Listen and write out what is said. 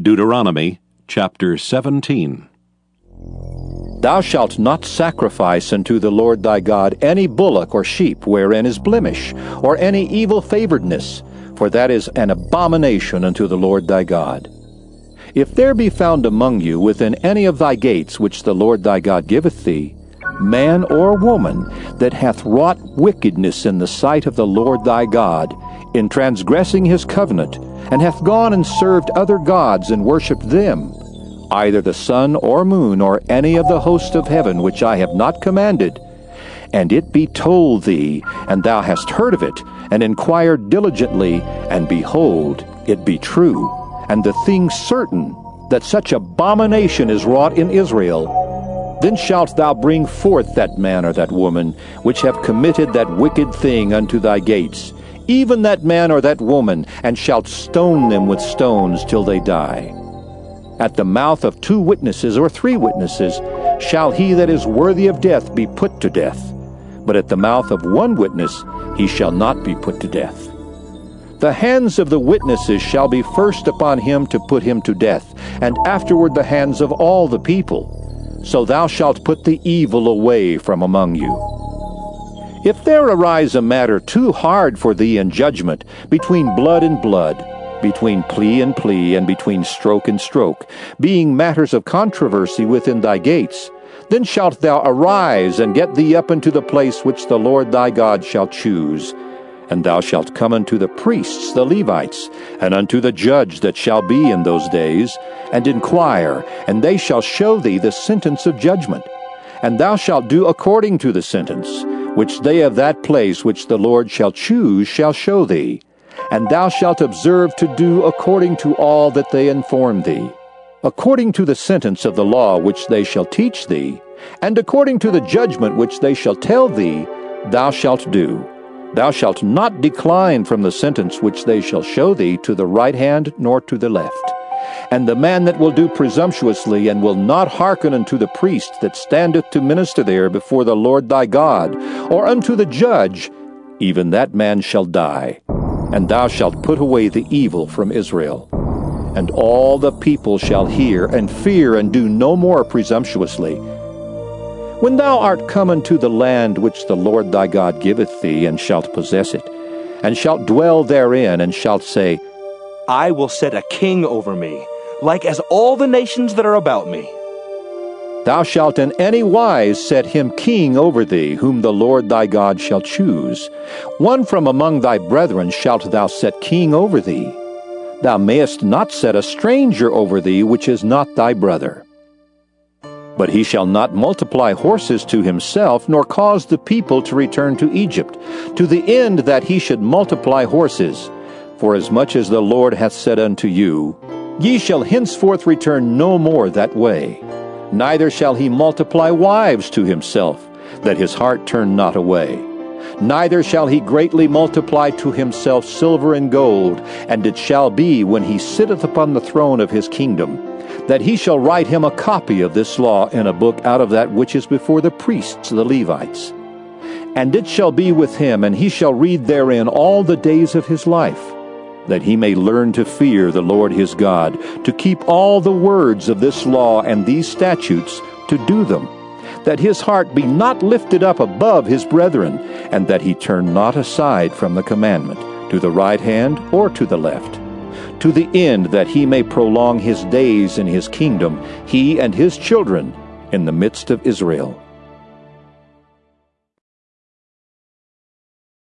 Deuteronomy chapter 17. Thou shalt not sacrifice unto the Lord thy God any bullock or sheep wherein is blemish, or any evil favoredness, for that is an abomination unto the Lord thy God. If there be found among you within any of thy gates which the Lord thy God giveth thee, man or woman that hath wrought wickedness in the sight of the Lord thy God, in transgressing his covenant, and hath gone and served other gods and worshipped them, either the sun or moon or any of the host of heaven which I have not commanded, and it be told thee, and thou hast heard of it, and inquired diligently, and behold, it be true, and the thing certain, that such abomination is wrought in Israel, then shalt thou bring forth that man or that woman, which have committed that wicked thing unto thy gates, even that man or that woman, and shalt stone them with stones till they die. At the mouth of two witnesses or three witnesses shall he that is worthy of death be put to death, but at the mouth of one witness he shall not be put to death. The hands of the witnesses shall be first upon him to put him to death, and afterward the hands of all the people. So thou shalt put the evil away from among you. If there arise a matter too hard for thee in judgment, between blood and blood, between plea and plea, and between stroke and stroke, being matters of controversy within thy gates, then shalt thou arise and get thee up into the place which the Lord thy God shall choose. And thou shalt come unto the priests, the Levites, and unto the judge that shall be in those days, and inquire, and they shall show thee the sentence of judgment. And thou shalt do according to the sentence which they of that place which the Lord shall choose shall show thee. And thou shalt observe to do according to all that they inform thee, according to the sentence of the law which they shall teach thee, and according to the judgment which they shall tell thee, thou shalt do. Thou shalt not decline from the sentence which they shall show thee to the right hand nor to the left. And the man that will do presumptuously, and will not hearken unto the priest that standeth to minister there before the Lord thy God, or unto the judge, even that man shall die. And thou shalt put away the evil from Israel. And all the people shall hear, and fear, and do no more presumptuously. When thou art come unto the land which the Lord thy God giveth thee, and shalt possess it, and shalt dwell therein, and shalt say, I will set a king over me, like as all the nations that are about me. Thou shalt in any wise set him king over thee, whom the Lord thy God shall choose. One from among thy brethren shalt thou set king over thee. Thou mayest not set a stranger over thee, which is not thy brother. But he shall not multiply horses to himself, nor cause the people to return to Egypt, to the end that he should multiply horses. For as much as the Lord hath said unto you, Ye shall henceforth return no more that way. Neither shall he multiply wives to himself, that his heart turn not away. Neither shall he greatly multiply to himself silver and gold, and it shall be, when he sitteth upon the throne of his kingdom, that he shall write him a copy of this law in a book out of that which is before the priests, the Levites. And it shall be with him, and he shall read therein all the days of his life that he may learn to fear the Lord his God, to keep all the words of this law and these statutes, to do them, that his heart be not lifted up above his brethren, and that he turn not aside from the commandment, to the right hand or to the left, to the end that he may prolong his days in his kingdom, he and his children, in the midst of Israel.